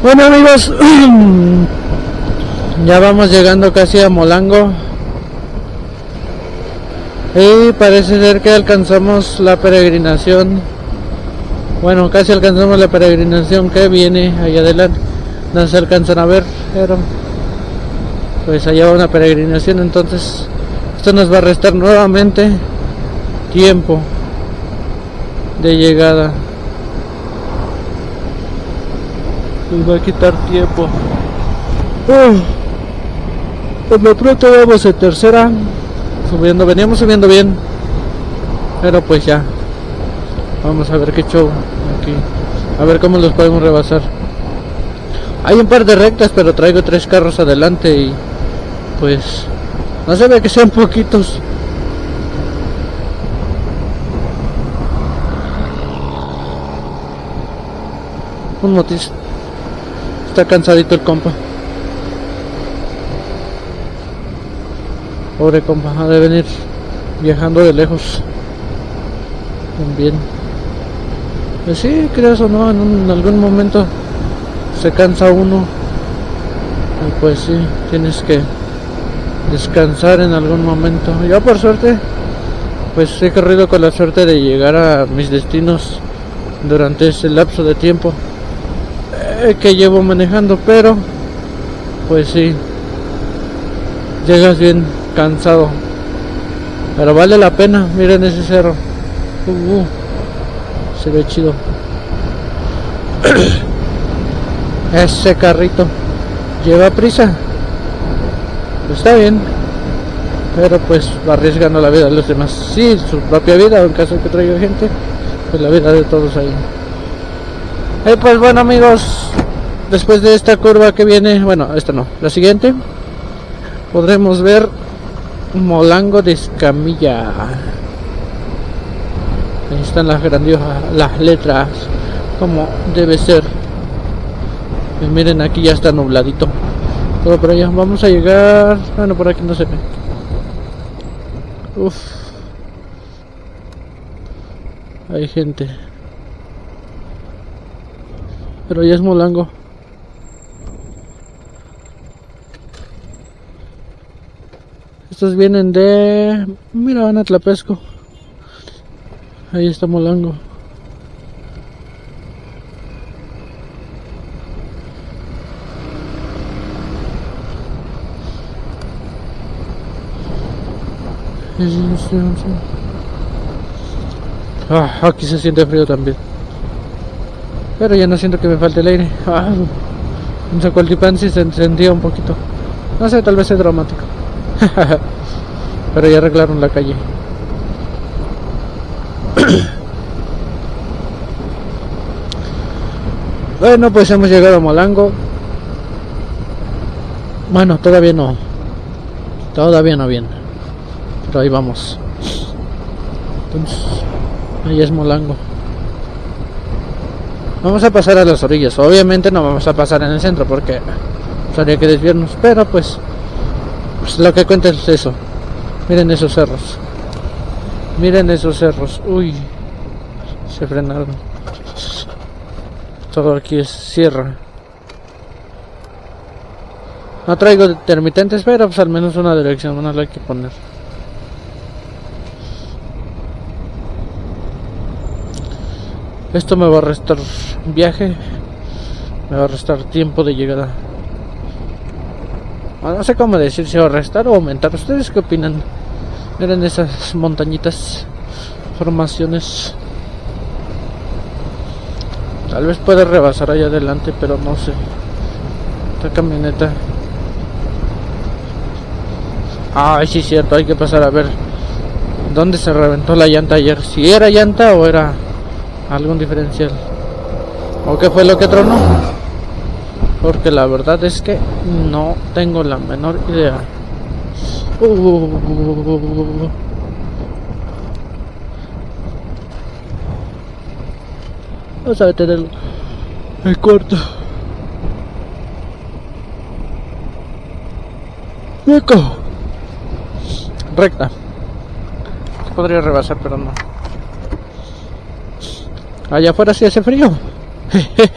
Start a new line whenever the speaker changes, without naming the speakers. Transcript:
Bueno amigos, ya vamos llegando casi a Molango. Y parece ser que alcanzamos la peregrinación. Bueno, casi alcanzamos la peregrinación que viene ahí adelante. No se alcanzan a ver, pero pues allá va una peregrinación. Entonces, esto nos va a restar nuevamente tiempo de llegada. Nos va a quitar tiempo. Por lo pronto vamos en tercera. Subiendo, veníamos subiendo bien. Pero pues ya. Vamos a ver qué show aquí. A ver cómo los podemos rebasar. Hay un par de rectas, pero traigo tres carros adelante y pues no se ve que sean poquitos. Un motis. Está cansadito el compa. Pobre compa, ha de venir viajando de lejos. También. Pues sí, creas o no, en, en algún momento se cansa uno. Y pues sí, tienes que descansar en algún momento. Yo por suerte, pues he corrido con la suerte de llegar a mis destinos durante ese lapso de tiempo que llevo manejando, pero pues sí, llegas bien cansado. Pero vale la pena, miren ese cerro. Uh, uh, se ve chido. ese carrito lleva prisa. Está bien. Pero pues arriesgando la vida de los demás. Sí, su propia vida, en caso de que traiga gente, pues la vida de todos ahí. Eh, pues bueno amigos, después de esta curva que viene, bueno, esta no, la siguiente, podremos ver Molango de Escamilla. Ahí están las grandiosas, las letras, como debe ser. Y miren, aquí ya está nubladito. Todo por allá, vamos a llegar, bueno, por aquí no se ve. Uf. Hay gente. Pero ya es Molango. Estos vienen de... Mira, van a Tlapesco. Ahí está Molango. Ah, aquí se siente frío también. Pero ya no siento que me falte el aire. Ah, en Zacualtipán sí se encendía un poquito. No sé, tal vez es dramático. Pero ya arreglaron la calle. bueno, pues hemos llegado a Molango. Bueno, todavía no. Todavía no bien. Pero ahí vamos. Entonces, ahí es Molango. Vamos a pasar a las orillas. Obviamente no vamos a pasar en el centro porque habría que desviarnos. Pero pues, pues lo que cuenta es eso. Miren esos cerros. Miren esos cerros. Uy. Se frenaron. Todo aquí es sierra. No traigo intermitentes, pero pues al menos una dirección, no la hay que poner. Esto me va a restar viaje, me va a restar tiempo de llegada. Ah, No sé cómo decir si va a restar o aumentar. ¿Ustedes qué opinan? Miren esas montañitas, formaciones. Tal vez pueda rebasar allá adelante, pero no sé. Esta camioneta. Ay, sí, cierto, hay que pasar a ver dónde se reventó la llanta ayer. Si era llanta o era algún diferencial. ¿O qué fue lo que tronó? Porque la verdad es que no tengo la menor idea. Uh, Vamos a detener el cuarto. Eco. Recta. Podría rebasar, pero no. Allá afuera sí hace frío.